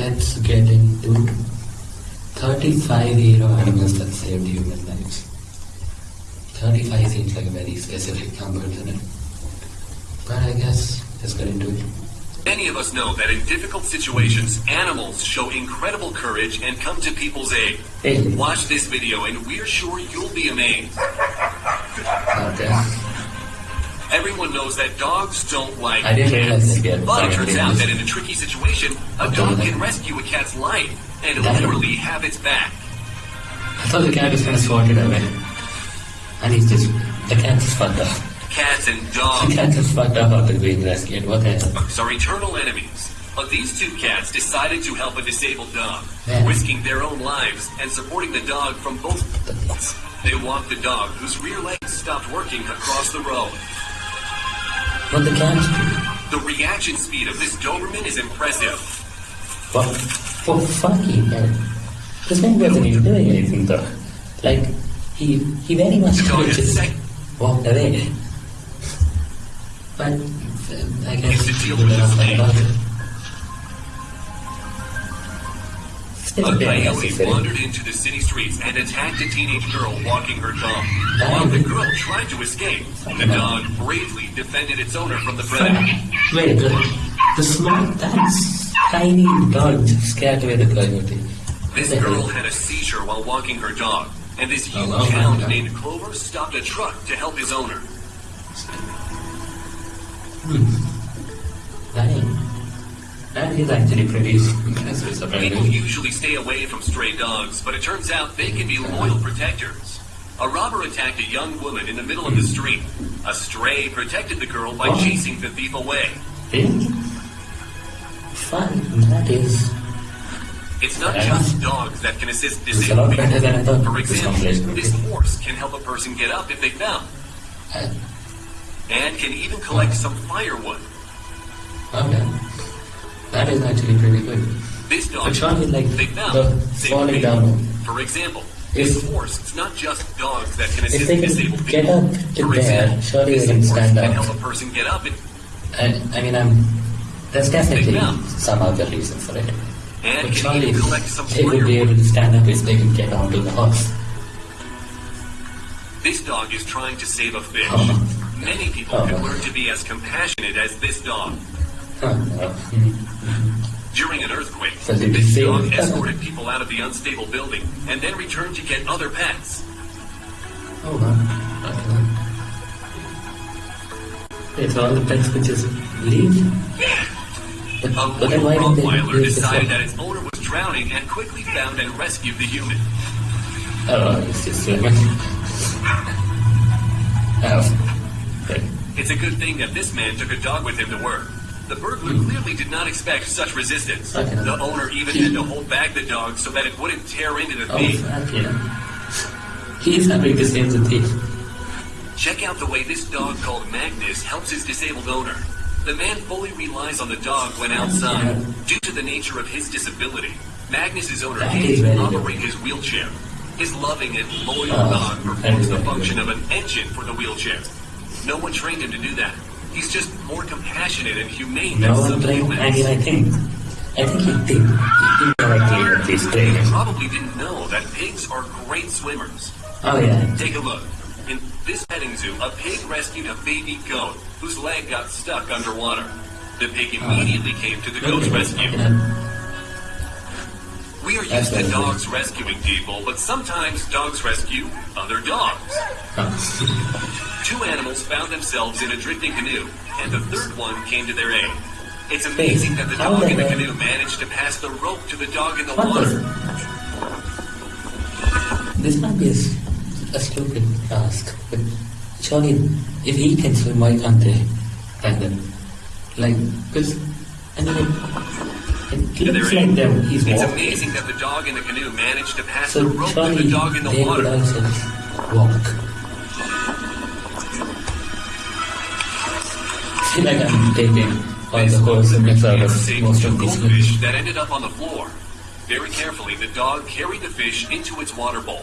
let's get into 35 hero animals that saved human lives. 35 seems like a very specific number, doesn't it? But I guess let's get into it. Many of us know that in difficult situations, animals show incredible courage and come to people's aid. Hey. Watch this video and we're sure you'll be amazed. Okay. Everyone knows that dogs don't like I didn't cats. get But it turns out that in a tricky situation, a dog can rescue a cat's life and literally have its back. I thought the cat was gonna swat it away. And he's just, the cat is fucked up. Cats and dogs. The cat is fucked up after being rescued. What the hell? are eternal enemies. But these two cats decided to help a disabled dog, Yeah. risking their own lives and supporting the dog from both. They walked the dog, whose rear legs stopped working across the road. But the The reaction speed of this Doberman is impressive. for, for fucking hell. This man wasn't even doing anything though. Like, he, he very much could is just walked away. But, I guess It's a deal with this necessary. wandered into the city streets and attacked a teenage girl walking her dog. While the girl tried to escape, the dog bravely defended its owner from the predator. Wait, the, the small, that's tiny dog scared away the coyote. This girl had a seizure while walking her dog, and this Oh, huge oh hound uh, named Clover stopped a truck to help his owner. Hmm. That is, that is actually pretty impressive, People usually stay away from stray dogs, but it turns out they can be loyal protectors. A robber attacked a young woman in the middle of the street. A stray protected the girl by Oh. chasing the thief away. Really? Fun, that is. It's not just dogs that can assist It's a lot disabled better than I people. For example, this horse can help a person get up if they fell, Uh, and can even collect some firewood. okay. That is actually pretty good. This dog, But surely, like, the falling down. For example, If- horse, it's not just dogs that can assist they can disabled get people. up to For there, surely they can stand can up. help a person get up and, And, I mean, I'm. There's definitely some other reason for it. and But can surely even collect some they would be able to stand up if they can get onto the horse. This dog is trying to save a fish. Oh. Many people Oh. can learn to be as compassionate as this dog. During an earthquake, So this dog escorted people out of the unstable building and then returned to get other pets. Oh, wow. Okay. It's all the pets could just leave. But, A but then why loyal Rottweiler decided that its owner was drowning and quickly found and rescued the human. Oh, it's just lemon. Oh. Good. It's a good thing that this man took a dog with him to work. The burglar clearly did not expect such resistance. Okay. The owner even had to hold back the dog so that it wouldn't tear into the Oh, thief. fuck yeah. He's having to save the thief. Check out the way this dog called Magnus helps his disabled owner. The man fully relies on the dog when outside. Due to the nature of his disability, Magnus's owner That can't is even very good. operate his wheelchair. His loving and loyal Oh, dog performs the function good. of an engine for the wheelchair. No one trained him to do that. He's just more compassionate and humane No than some humans. I mean, I think. I think he did. He did correctly at this You training. probably didn't know that pigs are great swimmers. Oh, yeah. Take a look. In this petting zoo, a pig rescued a baby goat whose leg got stuck underwater. The pig oh. immediately came to the goat's Okay. rescue. Yeah. We are used That's to very good. dogs rescuing people, but sometimes dogs rescue other dogs. Oh. Two animals found themselves in a drifting canoe, and the third one came to their aid. It's amazing that the dog in the canoe managed to pass the rope to the dog in the water. This might be a stupid task, but surely if he can swim, why can't they? And then, like, because, I mean, it, it looks like them, he's It's walking. amazing that the dog in the canoe managed to pass So the rope to the dog in the they could water. also walk. I'm taking all the wholesomeness out of saved most of these movies. that ended up on the floor. Very carefully, the dog carried the fish into its water bowl.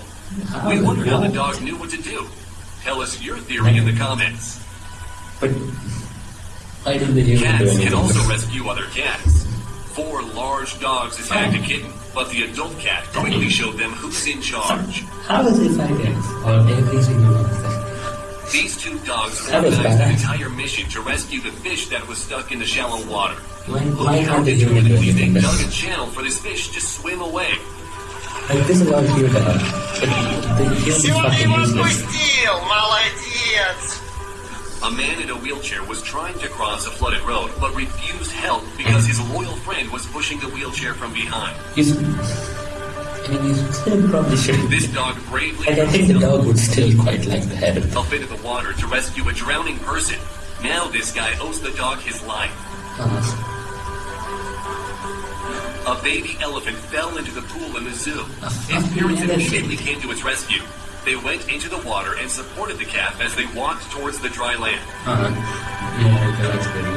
How We the wondered how the dog knew what to do. Tell us your theory in the comments. But why didn't even Cats can also rescue other cats. Four large dogs attacked a kitten, but the adult cat quickly showed them who's in charge. How is it five? Or every single one? These two dogs organized an entire mission to rescue the fish that was stuck in the shallow water. Looking how determinedly they dug a channel for this fish to swim away. Like, this is all cute, uh, but the fucking useless. A man in a wheelchair was trying to cross a flooded road, but refused help because his loyal friend was pushing the wheelchair from behind. He's I mean, you still probably should. This dog bravely Like, I think the dog would still quite like the head of the fell into the water to rescue a drowning person. Now this guy owes the dog his life. uh, A baby elephant fell into the pool in the zoo. A Its parents immediately came to its rescue. They went into the water and supported the calf as they walked towards the dry land. uh, yeah,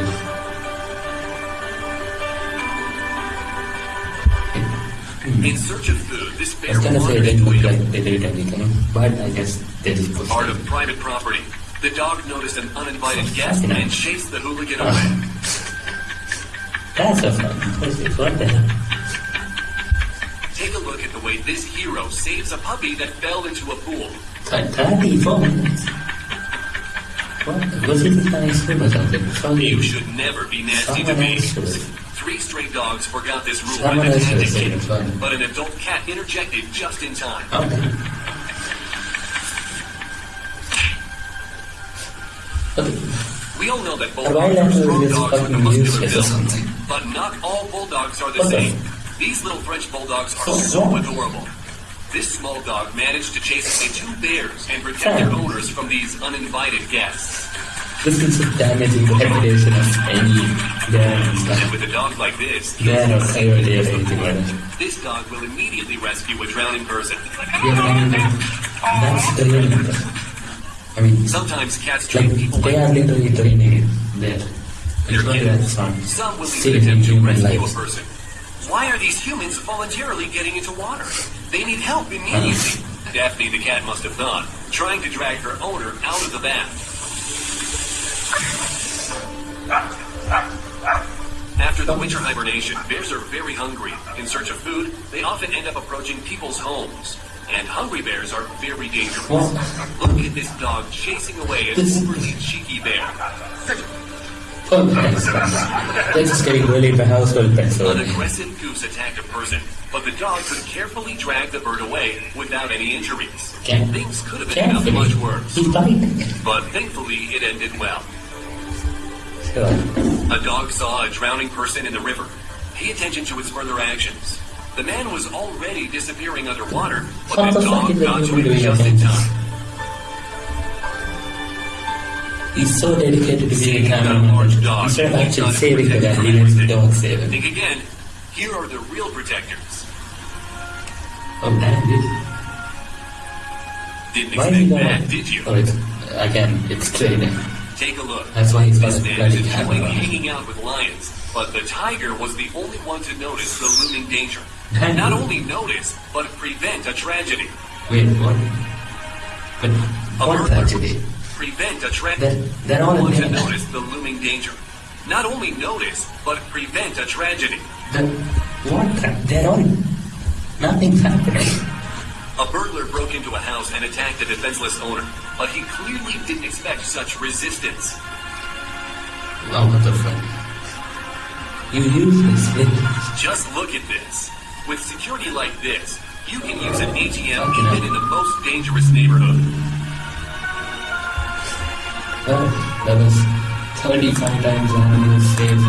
In search of food, this I was gonna say they look like they did anything, but I guess they just part of private property. The dog noticed an uninvited guest and chased the hooligan away. That's a pussy. What the hell? Take a look at the way this hero saves a puppy that fell into a pool. Th- 34 minutes. What? Was it a nice swim or something? You should never be nasty to me. Else should have. Three stray dogs forgot this rule Someone and else should attacked a have said kitten, it, fine. but an adult cat interjected just in time. Okay. We all know that bulldogs are strong dogs with a muscular build, but not all bulldogs are the same. These little French bulldogs are So adorable. This small dog managed to chase away two bears and protect their owners from these uninvited guests. This is just damaging reputation of any dad and with a dog like this, Dad or coyote or anything this dog will immediately rescue a drowning person. Yeah, that's the limit. I mean, Sometimes cats like, people they like are literally training it there. They're It's not kidding. that fun. Some will even attempt to human rescue a person. Why are these humans voluntarily getting into water? They need help immediately. Daphne the cat must have thought, trying to drag her owner out of the bath. After the winter hibernation, bears are very hungry. In search of food, they often end up approaching people's homes. And hungry bears are very dangerous. Look at this dog chasing away an This- overly cheeky bear. Oh. They're just getting really into household pets An aggressive goose attacked a person, but the dog could carefully drag the bird away without any injuries. Can't- Things could have up much worse, but thankfully it ended well. Sure. A dog saw a drowning person in the river. Pay attention to its further actions. The man was already disappearing underwater, but the dog got to him doing just in time. He's so dedicated to being a cameraman. large dog, Instead of actually saving the guy, the he lets the dog save him. Think again. Here are the real protectors. Oh, damn, dude. Didn't Why expect that, did you? Oh, it's, again, it's training. Take a look. That's why he's This man is enjoying hanging out with lions, but the tiger was the only one to notice the looming danger. Damn. Not only notice, but prevent a tragedy. Wait, what? But A what tragedy? Prevent a tragedy. They're- they're all one to notice the looming danger. Not only notice, but prevent a tragedy. The, what? They're all... Nothing's happening. A burglar broke into a house and attacked a defenseless owner, but he clearly didn't expect such resistance. The? You use this with... Just look at this. With security like this, you can use an ATM hell. even in the most dangerous neighborhood. Well, that was 35 times animals saved